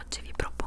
oggi vi propongo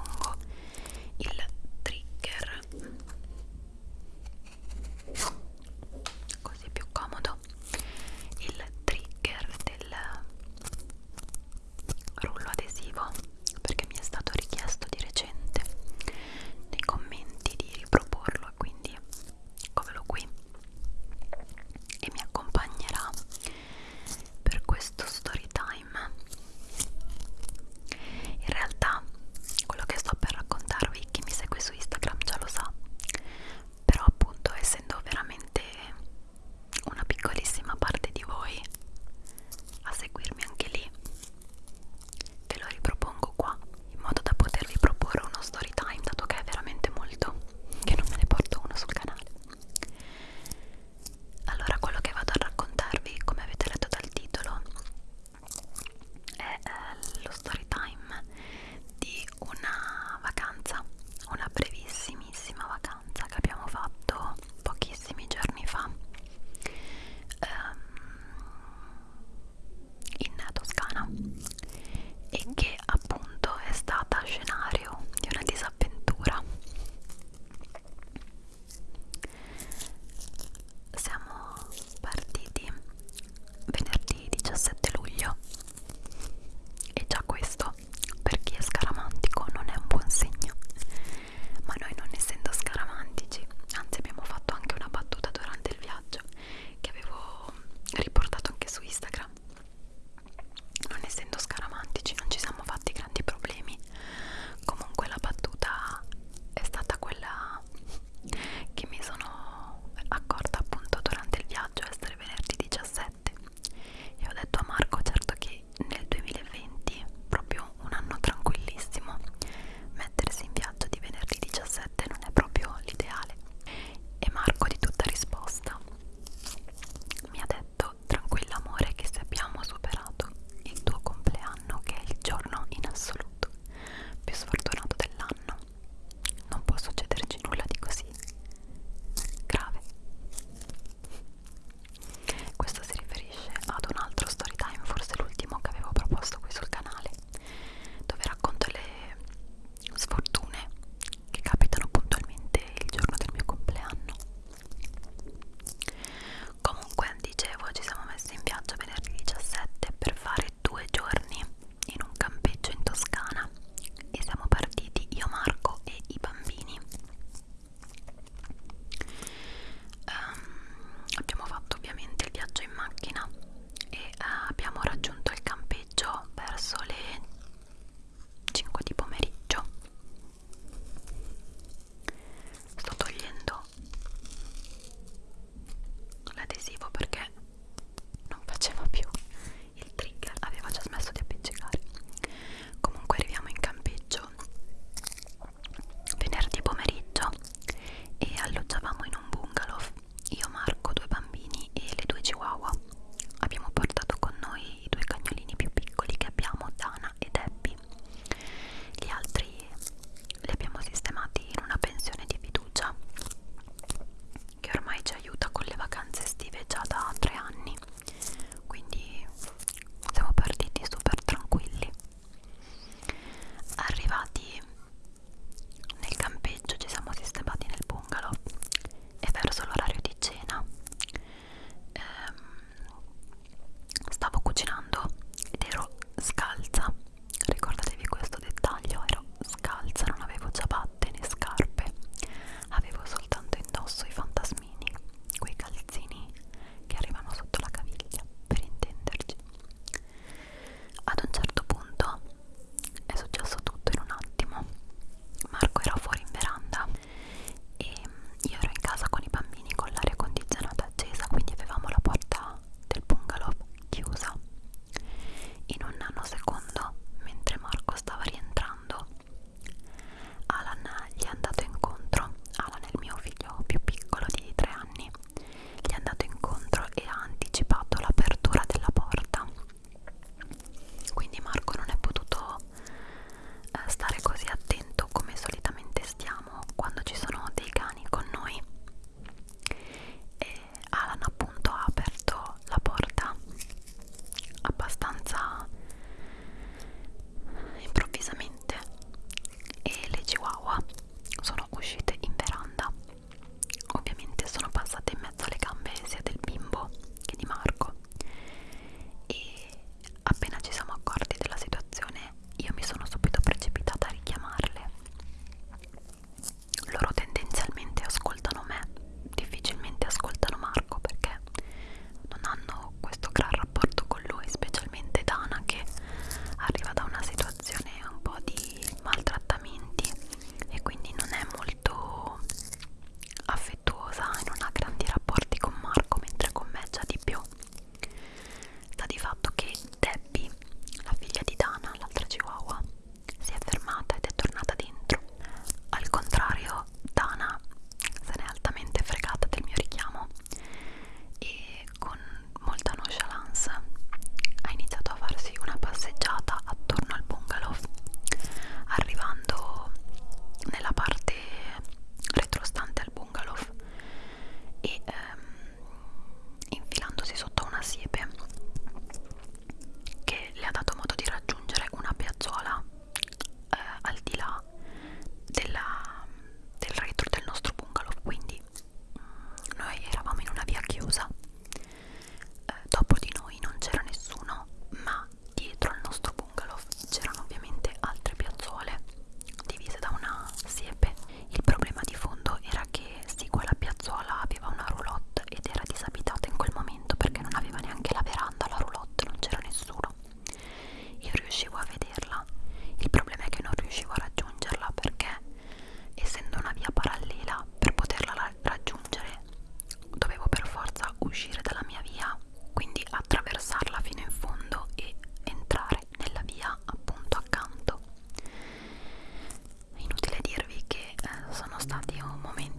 stato un momento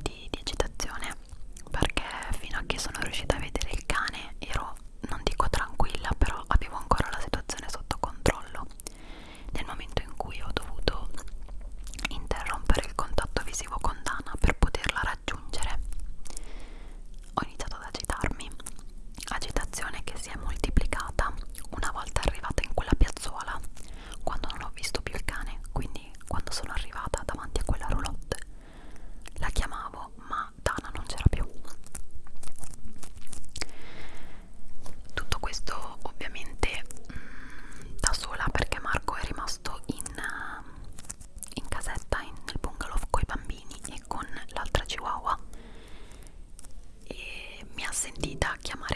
dita chiamare